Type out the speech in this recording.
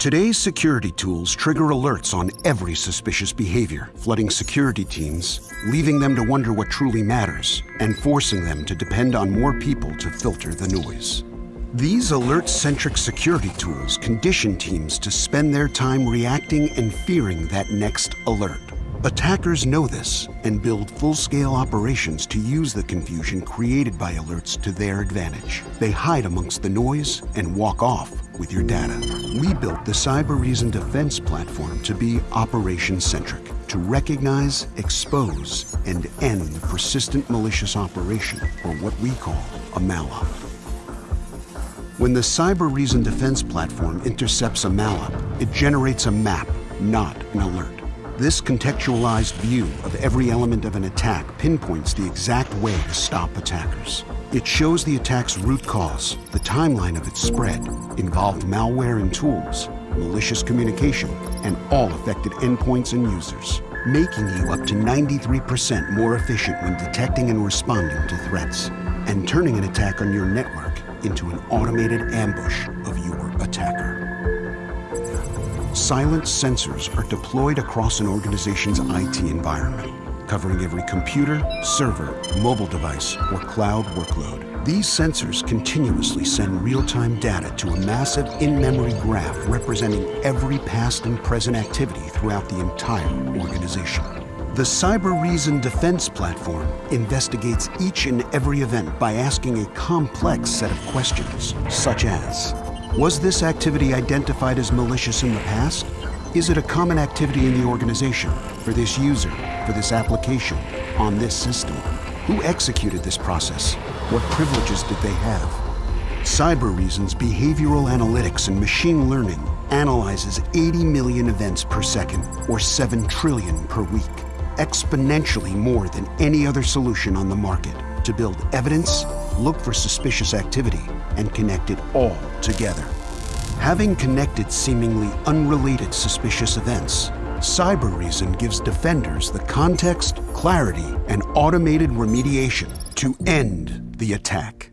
Today's security tools trigger alerts on every suspicious behavior, flooding security teams, leaving them to wonder what truly matters, and forcing them to depend on more people to filter the noise. These alert-centric security tools condition teams to spend their time reacting and fearing that next alert. Attackers know this and build full-scale operations to use the confusion created by alerts to their advantage. They hide amongst the noise and walk off with your data. We built the Cybereason Defense Platform to be operation-centric, to recognize, expose, and end the persistent malicious operation, or what we call a MALOP. When the Cybereason Defense Platform intercepts a MALOP, it generates a map, not an alert. This contextualized view of every element of an attack pinpoints the exact way to stop attackers. It shows the attack's root cause, the timeline of its spread, involved malware and tools, malicious communication, and all affected endpoints and users, making you up to 93% more efficient when detecting and responding to threats, and turning an attack on your network into an automated ambush Silent sensors are deployed across an organization's IT environment, covering every computer, server, mobile device, or cloud workload. These sensors continuously send real-time data to a massive in-memory graph representing every past and present activity throughout the entire organization. The Cybereason Defense Platform investigates each and every event by asking a complex set of questions, such as, was this activity identified as malicious in the past? Is it a common activity in the organization, for this user, for this application, on this system? Who executed this process? What privileges did they have? Cybereason's behavioral analytics and machine learning analyzes 80 million events per second, or 7 trillion per week, exponentially more than any other solution on the market to build evidence, look for suspicious activity, and connect it all together. Having connected seemingly unrelated suspicious events, Cybereason gives defenders the context, clarity, and automated remediation to end the attack.